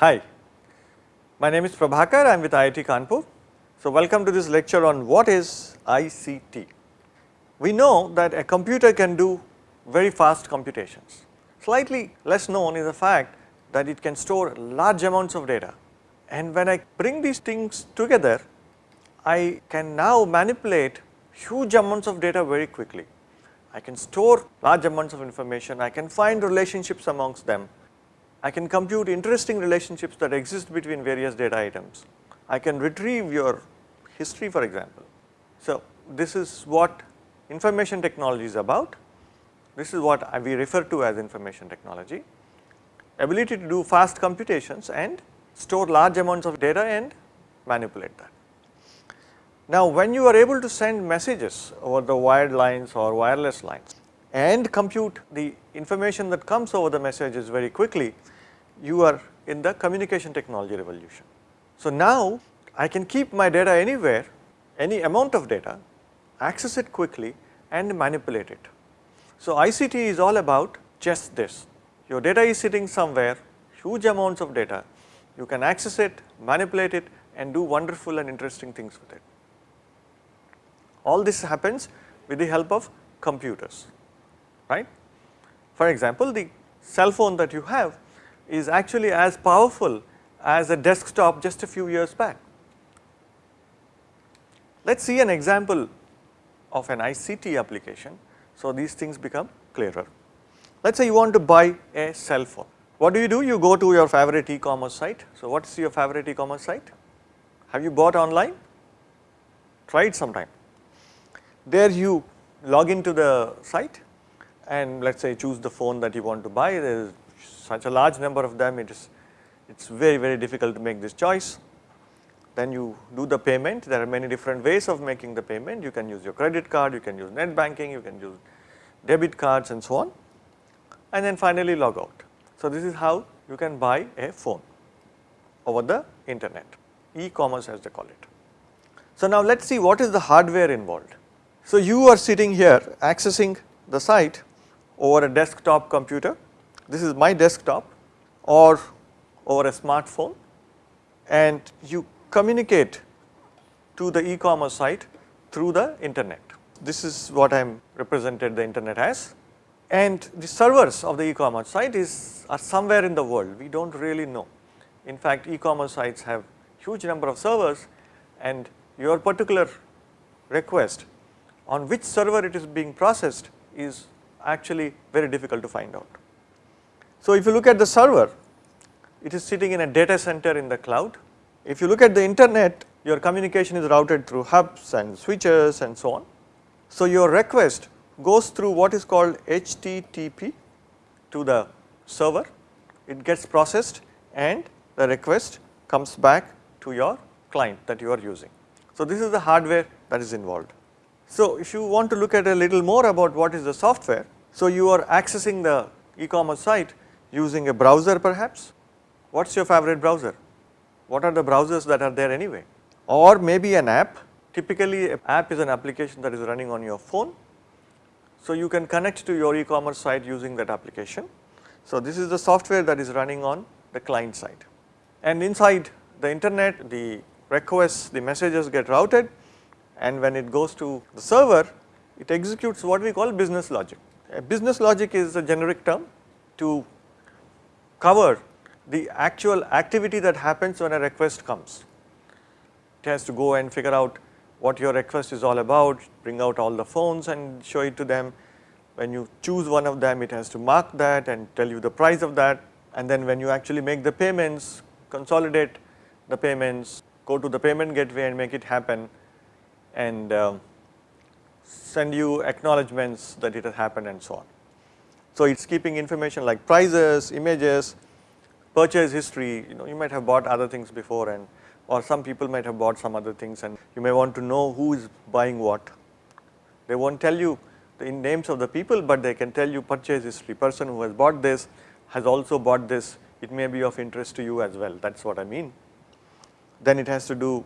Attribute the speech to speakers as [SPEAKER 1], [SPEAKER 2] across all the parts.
[SPEAKER 1] Hi, my name is Prabhakar, I am with IIT Kanpur. So, welcome to this lecture on what is ICT. We know that a computer can do very fast computations. Slightly less known is the fact that it can store large amounts of data and when I bring these things together, I can now manipulate huge amounts of data very quickly. I can store large amounts of information, I can find relationships amongst them, I can compute interesting relationships that exist between various data items. I can retrieve your history for example. So, this is what information technology is about. This is what we refer to as information technology. Ability to do fast computations and store large amounts of data and manipulate that. Now, when you are able to send messages over the wired lines or wireless lines and compute the information that comes over the messages very quickly, you are in the communication technology revolution. So, now I can keep my data anywhere, any amount of data, access it quickly and manipulate it. So, ICT is all about just this. Your data is sitting somewhere, huge amounts of data, you can access it, manipulate it and do wonderful and interesting things with it. All this happens with the help of computers, right. For example, the cell phone that you have is actually as powerful as a desktop just a few years back. Let us see an example of an ICT application, so these things become clearer. Let us say you want to buy a cell phone. What do you do? You go to your favorite e-commerce site. So, what is your favorite e-commerce site? Have you bought online? Try it sometime. There you log into the site and let us say choose the phone that you want to buy. There is such a large number of them, it is it's very very difficult to make this choice. Then you do the payment. There are many different ways of making the payment. You can use your credit card, you can use net banking, you can use debit cards and so on and then finally log out. So, this is how you can buy a phone over the internet, e-commerce as they call it. So, now let us see what is the hardware involved. So, you are sitting here accessing the site over a desktop computer, this is my desktop or over a smartphone and you communicate to the e-commerce site through the internet. This is what I am represented the internet as and the servers of the e-commerce site is are somewhere in the world, we do not really know. In fact, e-commerce sites have huge number of servers and your particular request on which server it is being processed is actually very difficult to find out. So, if you look at the server, it is sitting in a data center in the cloud. If you look at the internet, your communication is routed through hubs and switches and so on. So, your request goes through what is called HTTP to the server, it gets processed and the request comes back to your client that you are using. So, this is the hardware that is involved. So, if you want to look at a little more about what is the software, so you are accessing the e-commerce site using a browser perhaps, what is your favorite browser? What are the browsers that are there anyway? Or maybe an app, typically an app is an application that is running on your phone so, you can connect to your e-commerce site using that application. So, this is the software that is running on the client side and inside the internet the requests the messages get routed and when it goes to the server it executes what we call business logic. Business logic is a generic term to cover the actual activity that happens when a request comes. It has to go and figure out what your request is all about, bring out all the phones and show it to them. When you choose one of them, it has to mark that and tell you the price of that and then when you actually make the payments, consolidate the payments, go to the payment gateway and make it happen and uh, send you acknowledgements that it has happened and so on. So, it is keeping information like prices, images, purchase history, you know you might have bought other things before and or some people might have bought some other things and you may want to know who is buying what. They will not tell you the names of the people, but they can tell you purchase history, person who has bought this has also bought this, it may be of interest to you as well, that is what I mean. Then it has to do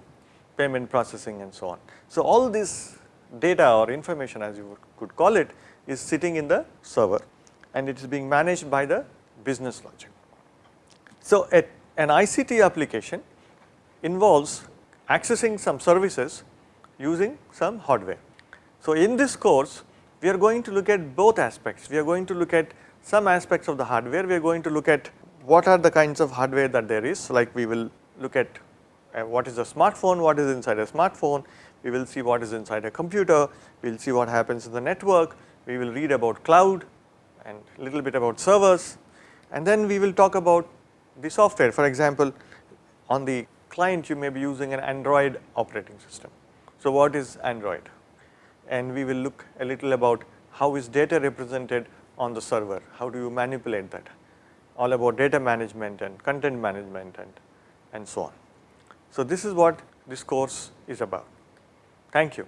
[SPEAKER 1] payment processing and so on. So, all this data or information as you could call it is sitting in the server and it is being managed by the business logic. So, an ICT application involves accessing some services using some hardware. So, in this course we are going to look at both aspects. We are going to look at some aspects of the hardware, we are going to look at what are the kinds of hardware that there is like we will look at what is a smartphone, what is inside a smartphone, we will see what is inside a computer, we will see what happens in the network, we will read about cloud and little bit about servers. And then we will talk about the software. For example on the client you may be using an Android operating system. So, what is Android? And we will look a little about how is data represented on the server, how do you manipulate that, all about data management and content management and, and so on. So, this is what this course is about. Thank you.